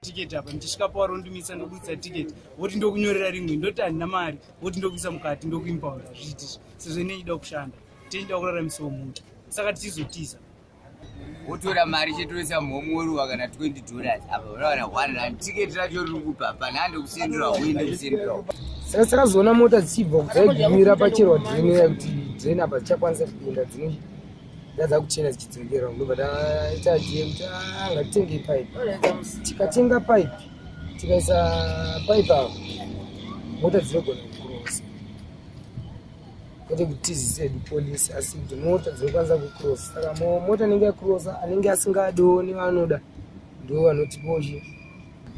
tiketi apa? Ndichisvika pawari ondimisa ndokudisa tiketi voti ndokunyorera rimwe ndoti handina mari. Voti ndokuisa mukati ndokuimpaunda zviiti sezvo inechida kushanda tichida kuraramisawo muta saka tichizotiza wotora mari chetoisa mhomweruwa kana 20 dollars. Apa unawana 1 rand. Tiketi racho riri kupa pana hande kusendera uende kusendera saka takazoona mota dzichibva dzaigumira pachirwa dhireni kuti dhireni apa dzichakwanisa kupinda dzino dadza kuchena dzichidzokera ndobva taita je kuti ngatitenge pipe. Tikatenga pipe tikaisa pipe apa mota dzinogona kwete kuti tizisedi polisi asi kuti mota dzinokwanisa kucrosa saka mota anenge yacrosa anenge asingadiwo nevanoda ndo vanotiposhe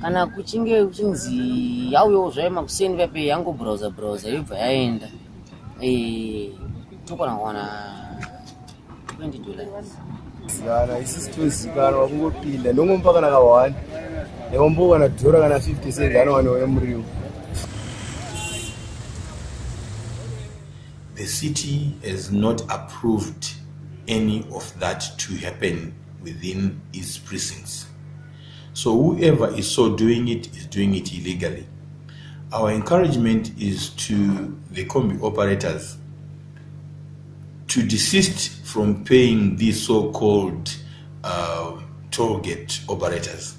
kana kuchinge kuchinzi yauyawo zvayo makuseni pape yangobrowsa browsa yobva yaenda. Eh, tokwana kuwana 20 dollars. Zana isisi tozikanwa kungopinda ndongompa kana ka1 neombo kana dhora kana 50 cents anowanewa nemuriwo the city has not approved any of that to happen within its precincts. So whoever is so doing it is doing it illegally. Our encouragement is to the combi operators to desist from paying these so-called uh, toll gate operators.